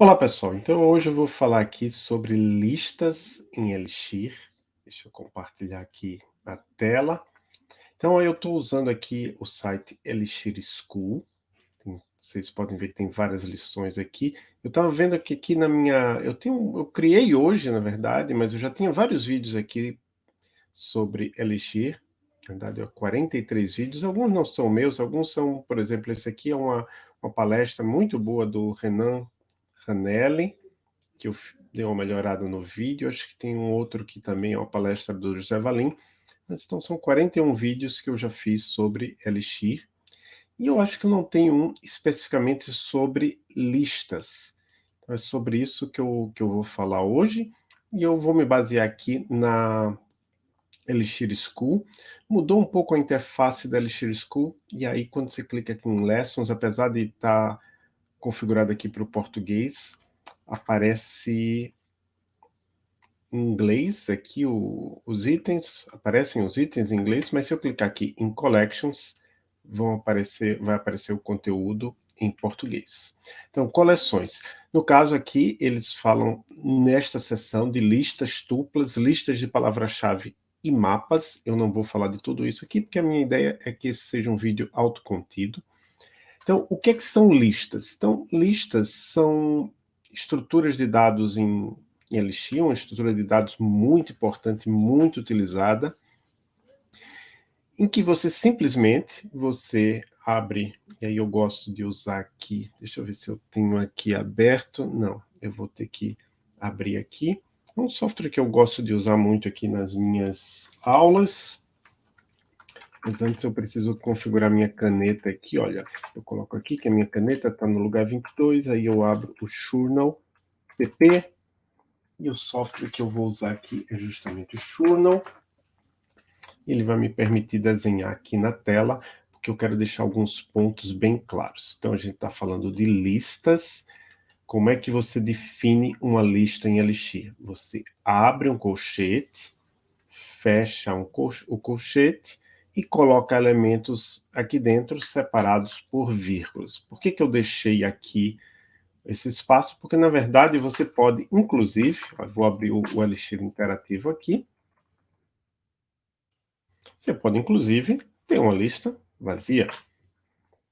Olá pessoal, então hoje eu vou falar aqui sobre listas em Elixir. Deixa eu compartilhar aqui a tela. Então eu estou usando aqui o site Elixir School. Vocês podem ver que tem várias lições aqui. Eu estava vendo que aqui na minha... Eu, tenho, eu criei hoje, na verdade, mas eu já tinha vários vídeos aqui sobre Elixir. Na verdade, 43 vídeos. Alguns não são meus, alguns são, por exemplo, esse aqui é uma, uma palestra muito boa do Renan Canelli, que eu dei uma melhorada no vídeo, acho que tem um outro que também é uma palestra do José Valim, mas então são 41 vídeos que eu já fiz sobre Elixir, e eu acho que eu não tenho um especificamente sobre listas. Então é sobre isso que eu, que eu vou falar hoje, e eu vou me basear aqui na Elixir School. Mudou um pouco a interface da Elixir School, e aí quando você clica aqui em Lessons, apesar de estar tá configurado aqui para o português, aparece em inglês aqui o, os itens, aparecem os itens em inglês, mas se eu clicar aqui em Collections, vão aparecer, vai aparecer o conteúdo em português. Então, coleções. No caso aqui, eles falam nesta seção de listas duplas, listas de palavra-chave e mapas. Eu não vou falar de tudo isso aqui, porque a minha ideia é que esse seja um vídeo autocontido. Então, o que, é que são listas? Então, listas são estruturas de dados em, em Elixir, uma estrutura de dados muito importante, muito utilizada, em que você simplesmente, você abre, e aí eu gosto de usar aqui, deixa eu ver se eu tenho aqui aberto, não, eu vou ter que abrir aqui, é um software que eu gosto de usar muito aqui nas minhas aulas, mas antes eu preciso configurar minha caneta aqui, olha. Eu coloco aqui que a minha caneta está no lugar 22, aí eu abro o Journal PP, e o software que eu vou usar aqui é justamente o Journal. Ele vai me permitir desenhar aqui na tela, porque eu quero deixar alguns pontos bem claros. Então a gente está falando de listas, como é que você define uma lista em Elixir? Você abre um colchete, fecha um col o colchete, e coloca elementos aqui dentro separados por vírgulas. Por que, que eu deixei aqui esse espaço? Porque, na verdade, você pode, inclusive, vou abrir o, o Elixir interativo aqui, você pode, inclusive, ter uma lista vazia.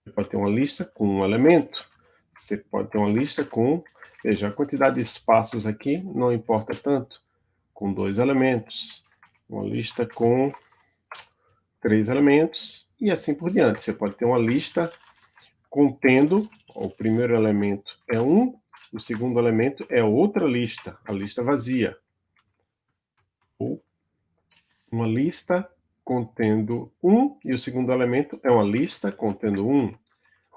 Você pode ter uma lista com um elemento. Você pode ter uma lista com... Veja, a quantidade de espaços aqui não importa tanto. Com dois elementos. Uma lista com três elementos, e assim por diante. Você pode ter uma lista contendo, o primeiro elemento é um, o segundo elemento é outra lista, a lista vazia. Ou uma lista contendo um, e o segundo elemento é uma lista contendo um.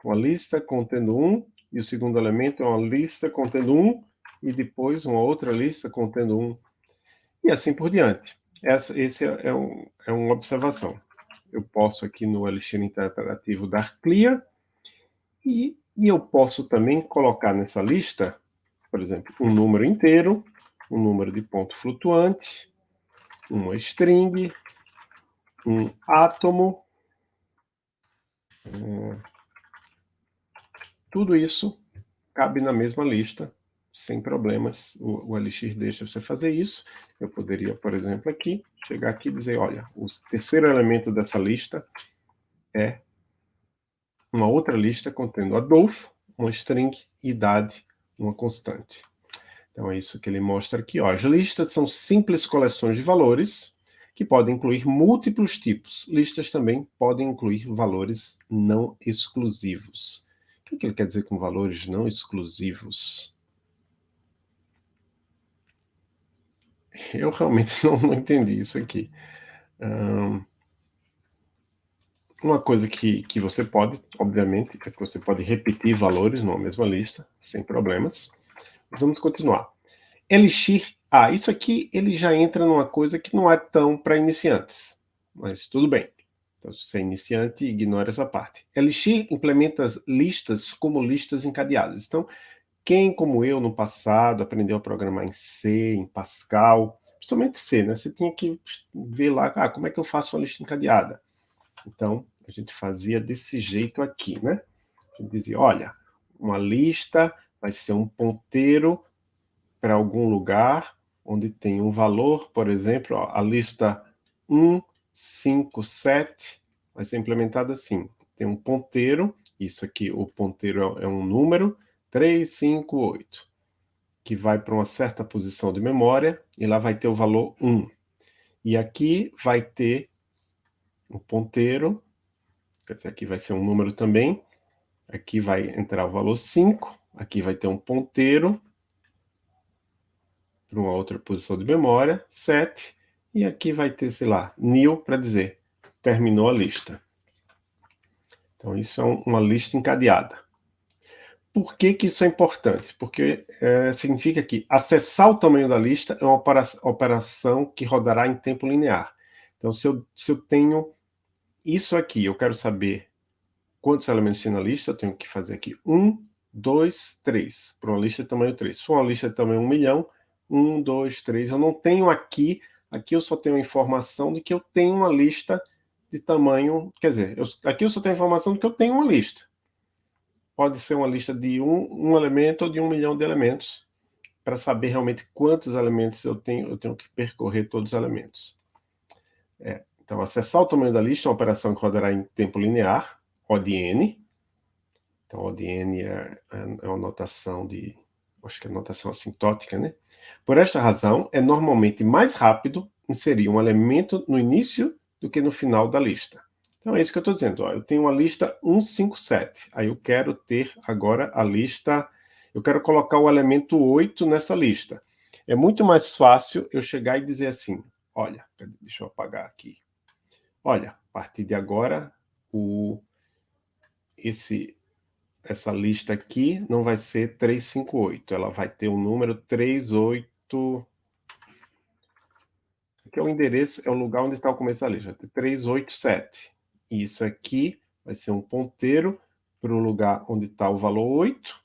Uma lista contendo um, e o segundo elemento é uma lista contendo um, e depois uma outra lista contendo um. E assim por diante. Essa esse é, é, um, é uma observação eu posso aqui no Elixir Interpretativo dar clear, e, e eu posso também colocar nessa lista, por exemplo, um número inteiro, um número de ponto flutuante, uma string, um átomo, hum, tudo isso cabe na mesma lista, sem problemas, o, o deixa você fazer isso. Eu poderia, por exemplo, aqui, chegar aqui e dizer, olha, o terceiro elemento dessa lista é uma outra lista contendo Adolfo, uma string, idade, uma constante. Então é isso que ele mostra aqui. Ó. As listas são simples coleções de valores que podem incluir múltiplos tipos. Listas também podem incluir valores não exclusivos. O que ele quer dizer com valores não exclusivos? Eu realmente não, não entendi isso aqui. Um, uma coisa que, que você pode, obviamente, é que você pode repetir valores numa mesma lista, sem problemas. Mas vamos continuar. Elixir, ah, isso aqui ele já entra numa coisa que não é tão para iniciantes, mas tudo bem. Então, se você é iniciante, ignora essa parte. Elixir implementa as listas como listas encadeadas. Então, quem, como eu, no passado, aprendeu a programar em C, em Pascal, principalmente C, né? Você tinha que ver lá, ah, como é que eu faço uma lista encadeada? Então, a gente fazia desse jeito aqui, né? A gente dizia, olha, uma lista vai ser um ponteiro para algum lugar onde tem um valor, por exemplo, ó, a lista 1, 5, 7 vai ser implementada assim. Tem um ponteiro, isso aqui, o ponteiro é um número, 3, 5, 8, que vai para uma certa posição de memória, e lá vai ter o valor 1. E aqui vai ter o ponteiro, quer dizer, aqui vai ser um número também, aqui vai entrar o valor 5, aqui vai ter um ponteiro, para uma outra posição de memória, 7, e aqui vai ter, sei lá, nil para dizer, terminou a lista. Então isso é uma lista encadeada. Por que, que isso é importante? Porque é, significa que acessar o tamanho da lista é uma operação que rodará em tempo linear. Então se eu, se eu tenho isso aqui, eu quero saber quantos elementos tem na lista, eu tenho que fazer aqui 1, 2, 3, para uma lista de tamanho 3. Se for uma lista de tamanho 1 milhão, um, dois, três. Eu não tenho aqui, aqui eu só tenho a informação de que eu tenho uma lista de tamanho, quer dizer, eu, aqui eu só tenho a informação de que eu tenho uma lista. Pode ser uma lista de um, um elemento ou de um milhão de elementos, para saber realmente quantos elementos eu tenho, eu tenho que percorrer todos os elementos. É, então, acessar o tamanho da lista é uma operação que rodará em tempo linear, ODN. Então, ODN é, é uma notação de acho que é notação assintótica, né? Por esta razão, é normalmente mais rápido inserir um elemento no início do que no final da lista. Então é isso que eu estou dizendo. Ó. Eu tenho uma lista 157. Aí eu quero ter agora a lista... Eu quero colocar o elemento 8 nessa lista. É muito mais fácil eu chegar e dizer assim, olha, deixa eu apagar aqui. Olha, a partir de agora, o, esse essa lista aqui não vai ser 358, ela vai ter o um número 38... Aqui é o endereço, é o lugar onde está o começo da lista, 387. E isso aqui vai ser um ponteiro para o lugar onde está o valor 8.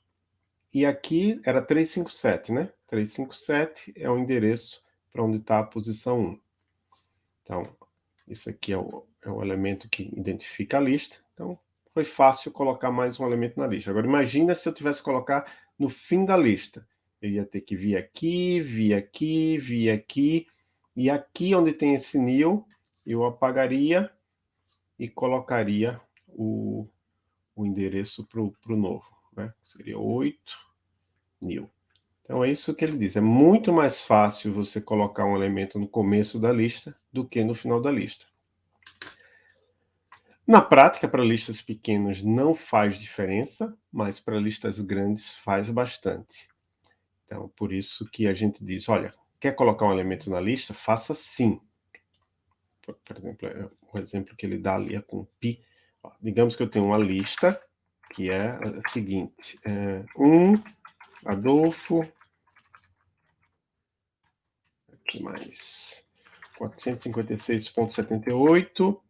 E aqui era 357, né? 357 é o endereço para onde está a posição 1. Então, isso aqui é o, é o elemento que identifica a lista. Então, foi fácil colocar mais um elemento na lista. Agora, imagina se eu tivesse que colocar no fim da lista. Eu ia ter que vir aqui, vir aqui, vir aqui, e aqui onde tem esse nil, eu apagaria e colocaria o, o endereço para o novo. Né? Seria 8 nil. Então é isso que ele diz. É muito mais fácil você colocar um elemento no começo da lista do que no final da lista. Na prática, para listas pequenas não faz diferença, mas para listas grandes faz bastante. Então, por isso que a gente diz, olha, quer colocar um elemento na lista? Faça sim. Por, exemplo, é, o exemplo que ele dá ali é com pi. Ó, digamos que eu tenho uma lista que é a seguinte. É, um, Adolfo, aqui mais, 456.78,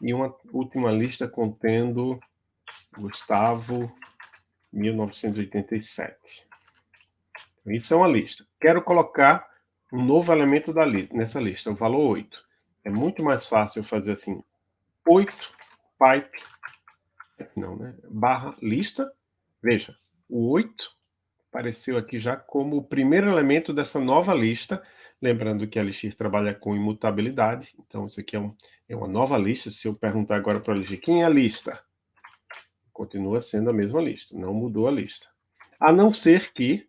e uma última lista contendo Gustavo 1987. Então, isso é uma lista. Quero colocar um novo elemento da li nessa lista, o valor 8. É muito mais fácil fazer assim, 8 pipe, não, né? barra lista. Veja, o 8 apareceu aqui já como o primeiro elemento dessa nova lista, Lembrando que a Elixir trabalha com imutabilidade, então isso aqui é, um, é uma nova lista. Se eu perguntar agora para a Elixir, quem é a lista? Continua sendo a mesma lista, não mudou a lista. A não ser que,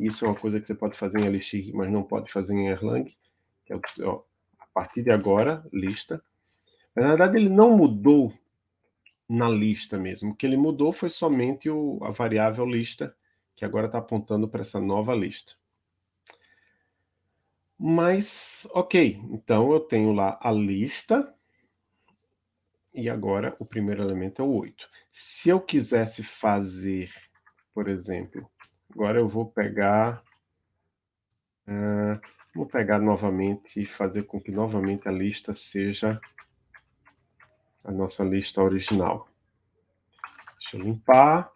isso é uma coisa que você pode fazer em Elixir, mas não pode fazer em Erlang, que é o, ó, partir de agora, lista. Mas, na verdade, ele não mudou na lista mesmo. O que ele mudou foi somente o, a variável lista, que agora está apontando para essa nova lista. Mas, ok, então eu tenho lá a lista, e agora o primeiro elemento é o 8. Se eu quisesse fazer, por exemplo, agora eu vou pegar, uh, vou pegar novamente e fazer com que novamente a lista seja a nossa lista original. Deixa eu limpar,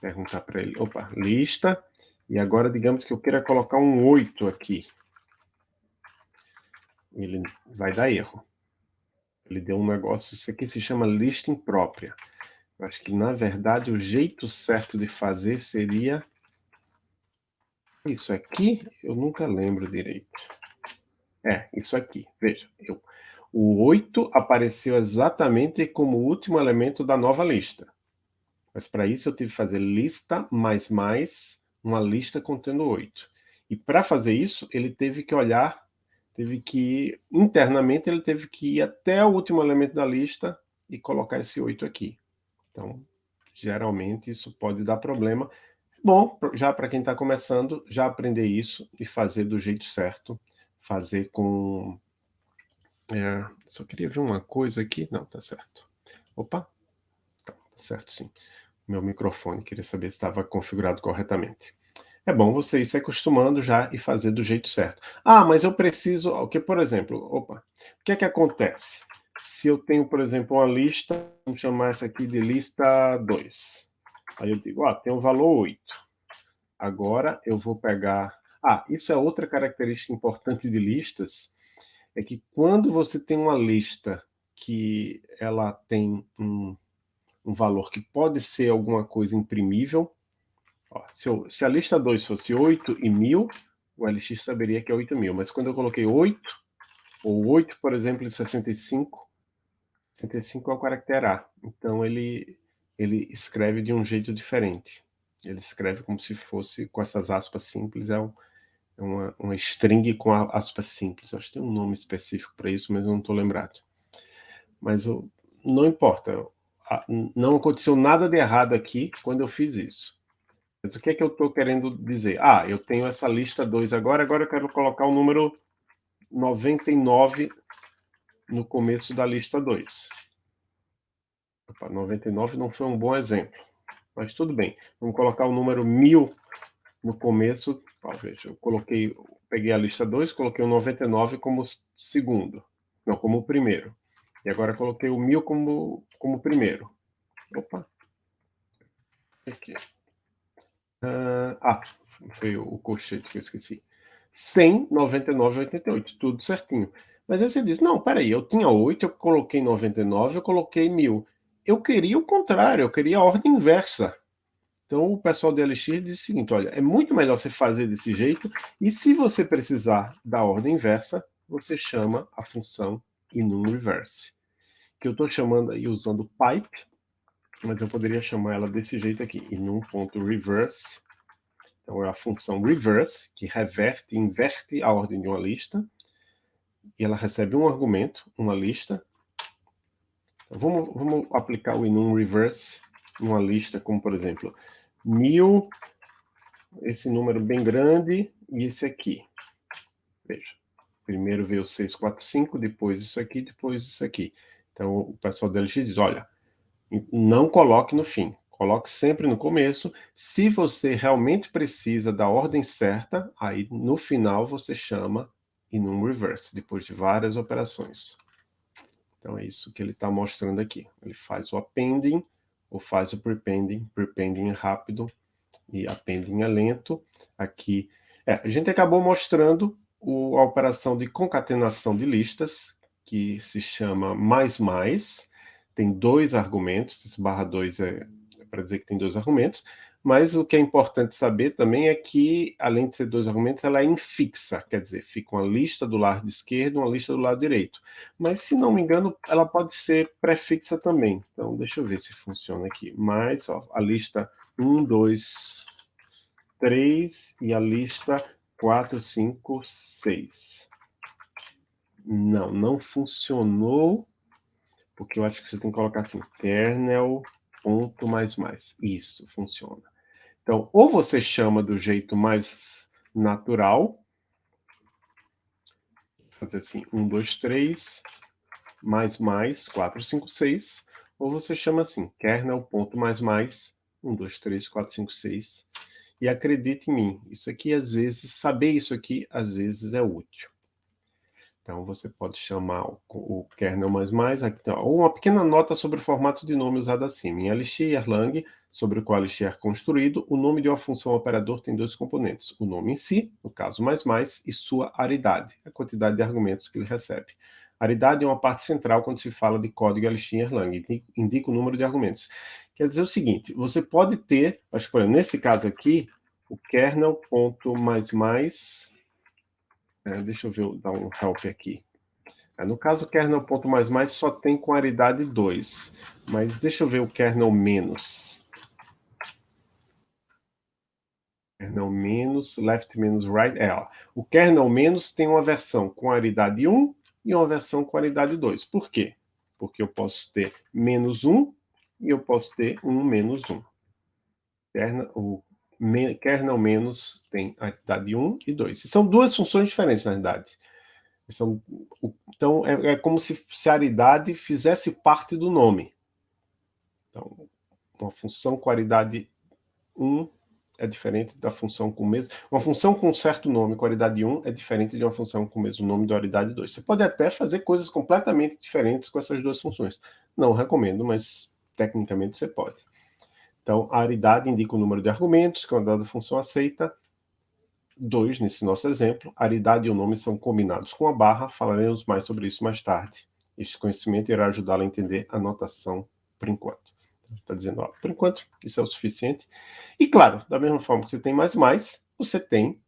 perguntar para ele, opa, lista, e agora digamos que eu queira colocar um 8 aqui ele vai dar erro. Ele deu um negócio, isso aqui se chama lista imprópria. Eu acho que, na verdade, o jeito certo de fazer seria Isso aqui, eu nunca lembro direito. É, isso aqui, veja, eu, o 8 apareceu exatamente como o último elemento da nova lista. Mas para isso eu tive que fazer lista mais mais uma lista contendo 8. E para fazer isso, ele teve que olhar, teve que internamente ele teve que ir até o último elemento da lista e colocar esse 8 aqui. Então, geralmente isso pode dar problema. Bom, já para quem está começando, já aprender isso e fazer do jeito certo, fazer com... É, só queria ver uma coisa aqui, não, tá certo. Opa, tá, tá certo sim. Meu microfone, queria saber se estava configurado corretamente. É bom você ir se acostumando já e fazer do jeito certo. Ah, mas eu preciso... O que, por exemplo, opa, o que é que acontece? Se eu tenho, por exemplo, uma lista, vamos chamar essa aqui de lista 2. Aí eu digo, ó, tem um valor 8. Agora eu vou pegar... Ah, isso é outra característica importante de listas, é que quando você tem uma lista que ela tem um, um valor que pode ser alguma coisa imprimível, ó, se, eu, se, a lista 2 fosse 8 e 1000, o LX saberia que é 8000, mas quando eu coloquei 8, ou 8, por exemplo, de 65, 65 é o caractere A, então ele, ele escreve de um jeito diferente. Ele escreve como se fosse com essas aspas simples, é, um, é uma, uma string com aspas simples. Eu acho que tem um nome específico para isso, mas eu não estou lembrado. Mas eu, não importa, não aconteceu nada de errado aqui quando eu fiz isso. Mas o que é que eu estou querendo dizer? Ah, eu tenho essa lista 2 agora, agora eu quero colocar o número 99 no começo da lista 2. 99 não foi um bom exemplo, mas tudo bem. Vamos colocar o número 1000 no começo. Veja, eu coloquei, peguei a lista 2, coloquei o 99 como segundo, não, como primeiro. E agora coloquei o 1000 como, como primeiro. Opa! Aqui. Uh, ah, foi o colchete que eu esqueci. 100, 99, 88, tudo certinho. Mas aí você diz, não, peraí, eu tinha 8, eu coloquei 99, eu coloquei 1000. Eu queria o contrário, eu queria a ordem inversa. Então o pessoal do LX diz o seguinte, olha, é muito melhor você fazer desse jeito, e se você precisar da ordem inversa, você chama a função enum reverse, que eu estou chamando aí usando pipe, mas eu poderia chamar ela desse jeito aqui, enum.reverse, então é a função reverse, que reverte, inverte a ordem de uma lista, e ela recebe um argumento, uma lista. Vamos, vamos aplicar o enum reverse numa lista, como por exemplo, mil, esse número bem grande, e esse aqui. Veja, primeiro veio 645, depois isso aqui, depois isso aqui. Então o pessoal da LX diz, olha, não coloque no fim, coloque sempre no começo. Se você realmente precisa da ordem certa, aí no final você chama e num reverse, depois de várias operações. Então é isso que ele está mostrando aqui. Ele faz o appending, ou faz o prepending, prepending é rápido e appending é lento. Aqui, é, a gente acabou mostrando o, a operação de concatenação de listas, que se chama mais mais, tem dois argumentos, esse barra 2 é, é para dizer que tem dois argumentos, mas o que é importante saber também é que, além de ser dois argumentos, ela é infixa, quer dizer, fica uma lista do lado esquerdo uma lista do lado direito. Mas, se não me engano, ela pode ser prefixa também. Então, deixa eu ver se funciona aqui. Mas, ó, a lista 1, 2, 3 e a lista 4, 5, 6. Não, não funcionou, porque eu acho que você tem que colocar assim, kernel ponto mais mais. Isso, funciona. Então, ou você chama do jeito mais natural, fazer assim, 1, 2, 3, mais mais, 4, 5, 6, ou você chama assim, kernel ponto mais mais, 1, 2, 3, 4, 5, 6, e acredite em mim, isso aqui às vezes, saber isso aqui às vezes é útil. Então, você pode chamar o, o kernel++, aqui tem uma pequena nota sobre o formato de nome usado acima. Em LX e Erlang, sobre o qual LX é construído, o nome de uma função operador tem dois componentes. O nome em si, no caso mais mais, e sua aridade, a quantidade de argumentos que ele recebe. Aridade é uma parte central quando se fala de código LX em Erlang, indica o número de argumentos. Quer dizer o seguinte, você pode ter, acho que nesse caso aqui, o kernel é, deixa eu ver, dar um help aqui. É, no caso, o kernel ponto mais mais só tem com aridade 2, mas deixa eu ver o kernel menos. Kernel menos, left menos right, é, ó, o kernel menos tem uma versão com aridade 1 e uma versão com aridade 2. Por quê? Porque eu posso ter menos 1 e eu posso ter 1 menos 1. Kernel, o kernel menos tem aridade 1 e 2. E são duas funções diferentes, na verdade. São, então, é, é como se, se a aridade fizesse parte do nome. Então, uma função com aridade 1 é diferente da função com o mesmo... Uma função com um certo nome, qualidade 1, é diferente de uma função com o mesmo nome, dualidade 2. Você pode até fazer coisas completamente diferentes com essas duas funções. Não recomendo, mas tecnicamente você pode. Então, a aridade indica o número de argumentos que uma dada função aceita. 2, nesse nosso exemplo. A aridade e o nome são combinados com a barra. Falaremos mais sobre isso mais tarde. Este conhecimento irá ajudá-lo a entender a notação por enquanto. Está dizendo, ó, por enquanto, isso é o suficiente. E claro, da mesma forma que você tem mais mais, você tem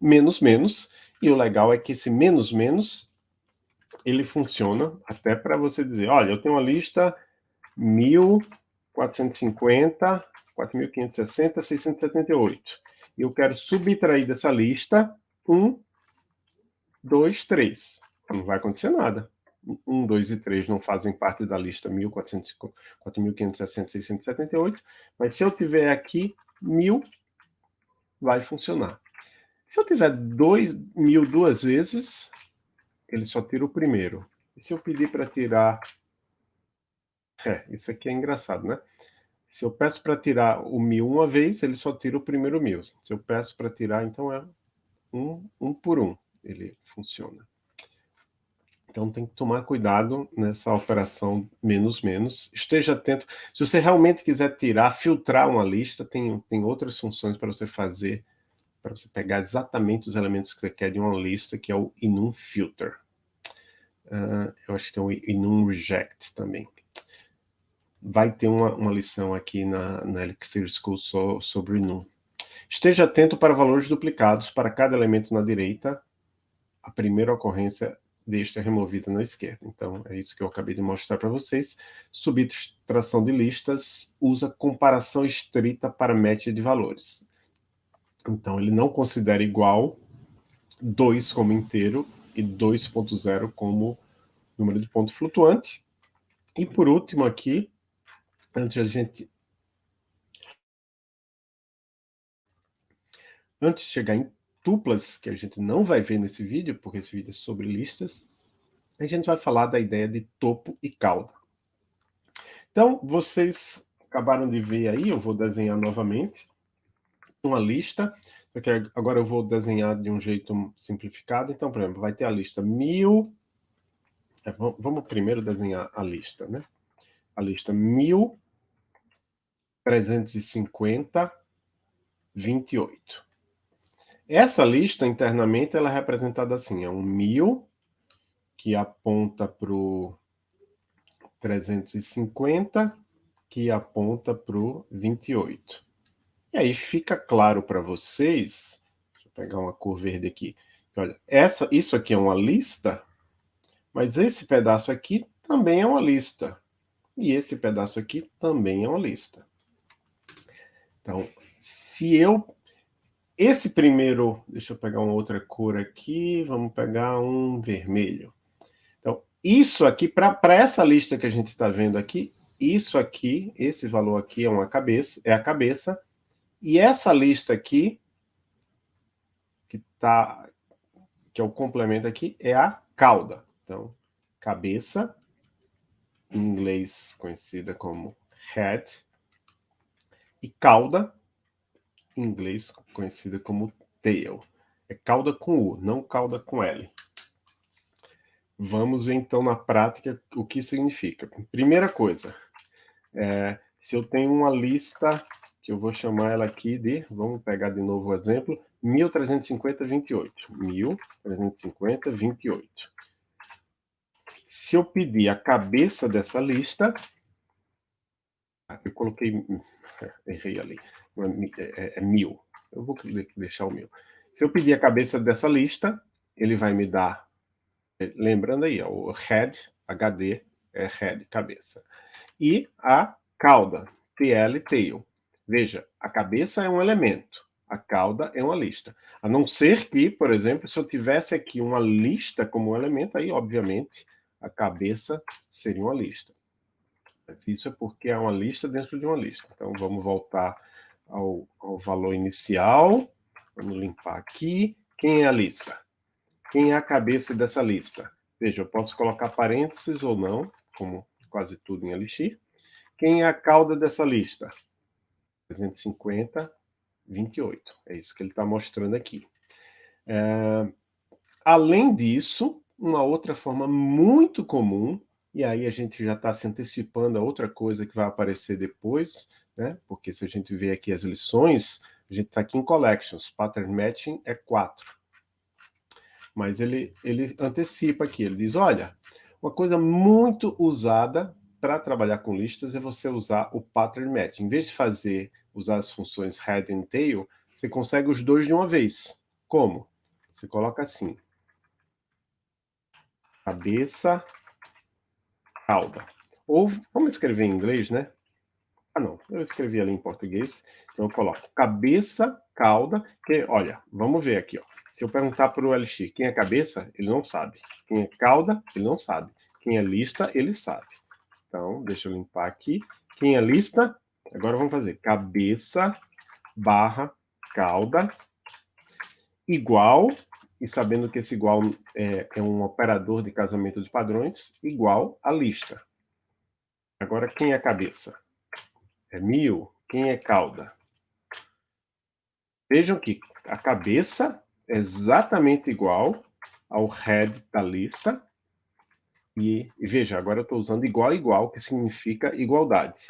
menos menos, e o legal é que esse menos menos, ele funciona até para você dizer, olha, eu tenho uma lista 1450, 4560, 678. E eu quero subtrair dessa lista 1, 2, 3. Não vai acontecer nada. 1, 2 e 3 não fazem parte da lista 4.560, 678, mas se eu tiver aqui 1.000, vai funcionar. Se eu tiver 2.000 duas vezes, ele só tira o primeiro. E se eu pedir para tirar... É, isso aqui é engraçado, né? Se eu peço para tirar o 1.000 uma vez, ele só tira o primeiro 1.000. Se eu peço para tirar, então é um, um por um. Ele funciona. Então tem que tomar cuidado nessa operação menos menos. Esteja atento. Se você realmente quiser tirar, filtrar uma lista, tem, tem outras funções para você fazer, para você pegar exatamente os elementos que você quer de uma lista, que é o enum filter. Uh, eu acho que tem o enum reject também. Vai ter uma, uma lição aqui na, na Elixir School so, sobre enum. Esteja atento para valores duplicados para cada elemento na direita. A primeira ocorrência deste é removida na esquerda. Então, é isso que eu acabei de mostrar para vocês. Subtração de listas usa comparação estrita para match de valores. Então, ele não considera igual 2 como inteiro e 2.0 como número de ponto flutuante. E por último aqui, antes a gente... Antes de chegar em duplas, que a gente não vai ver nesse vídeo, porque esse vídeo é sobre listas, a gente vai falar da ideia de topo e cauda. Então, vocês acabaram de ver aí, eu vou desenhar novamente uma lista, porque agora eu vou desenhar de um jeito simplificado. Então, por exemplo, vai ter a lista 1000, é, vamos primeiro desenhar a lista, né? A lista 1350, 28. Essa lista, internamente, ela é representada assim, é um 1000, que aponta para o 350, que aponta para o 28. E aí fica claro para vocês, deixa eu pegar uma cor verde aqui, olha, essa, isso aqui é uma lista, mas esse pedaço aqui também é uma lista. E esse pedaço aqui também é uma lista. Então, se eu esse primeiro, deixa eu pegar uma outra cor aqui, vamos pegar um vermelho. Então, isso aqui, para essa lista que a gente está vendo aqui, isso aqui, esse valor aqui é uma cabeça, é a cabeça, e essa lista aqui, que tá, que é o complemento aqui, é a cauda. Então, cabeça, em inglês conhecida como head, e cauda, em inglês conhecida como tail. É cauda com U, não cauda com L. Vamos então na prática o que significa. Primeira coisa, é, se eu tenho uma lista, que eu vou chamar ela aqui de, vamos pegar de novo o exemplo, 1350, 28. 1350, 28. Se eu pedir a cabeça dessa lista, eu coloquei, errei ali, é, é, é mil. Eu vou deixar o meu. Se eu pedir a cabeça dessa lista, ele vai me dar, lembrando aí, ó, o head, HD, é head, cabeça. E a cauda, TL, tail. Veja, a cabeça é um elemento, a cauda é uma lista. A não ser que, por exemplo, se eu tivesse aqui uma lista como elemento, aí, obviamente, a cabeça seria uma lista. Isso é porque é uma lista dentro de uma lista. Então, vamos voltar ao, ao valor inicial. Vamos limpar aqui. Quem é a lista? Quem é a cabeça dessa lista? Veja, eu posso colocar parênteses ou não, como quase tudo em Elixir. Quem é a cauda dessa lista? 350, 28. É isso que ele está mostrando aqui. É, além disso, uma outra forma muito comum, e aí a gente já está se antecipando a outra coisa que vai aparecer depois, né? porque se a gente vê aqui as lições, a gente está aqui em Collections, Pattern Matching é 4. Mas ele, ele antecipa aqui, ele diz, olha, uma coisa muito usada para trabalhar com listas é você usar o Pattern Matching. Em vez de fazer, usar as funções Head e Tail, você consegue os dois de uma vez. Como? Você coloca assim. Cabeça, cauda. Ou, vamos escrever em inglês, né? Ah, não, eu escrevi ali em português. Então eu coloco cabeça, cauda, que, olha, vamos ver aqui, ó. Se eu perguntar para o LX quem é cabeça, ele não sabe. Quem é cauda, ele não sabe. Quem é lista, ele sabe. Então, deixa eu limpar aqui. Quem é lista, agora vamos fazer cabeça barra cauda igual, e sabendo que esse igual é, é um operador de casamento de padrões, igual a lista. Agora, quem é cabeça? É mil. Quem é cauda? Vejam que a cabeça é exatamente igual ao head da lista. E, e veja, agora eu estou usando igual igual, que significa igualdade.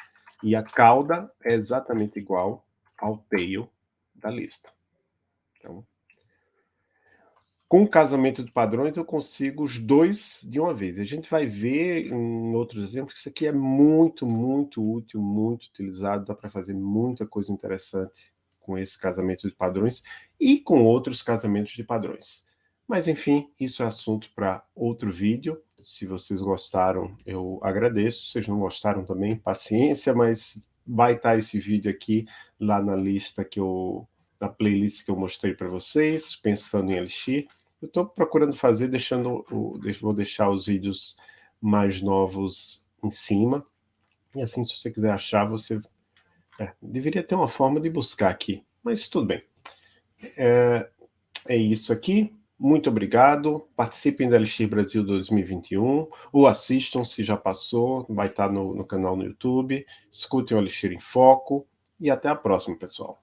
E a cauda é exatamente igual ao tail da lista. Então, com o casamento de padrões, eu consigo os dois de uma vez. A gente vai ver em outros exemplos que isso aqui é muito, muito útil, muito utilizado, dá para fazer muita coisa interessante com esse casamento de padrões e com outros casamentos de padrões. Mas, enfim, isso é assunto para outro vídeo. Se vocês gostaram, eu agradeço. Se vocês não gostaram também, paciência, mas vai estar esse vídeo aqui lá na lista que eu, na playlist que eu mostrei para vocês, pensando em Elixir. Eu estou procurando fazer, deixando o, vou deixar os vídeos mais novos em cima. E assim, se você quiser achar, você... É, deveria ter uma forma de buscar aqui, mas tudo bem. É, é isso aqui. Muito obrigado. Participem da Elixir Brasil 2021. Ou assistam, se já passou. Vai estar no, no canal no YouTube. Escutem o Elixir em Foco. E até a próxima, pessoal.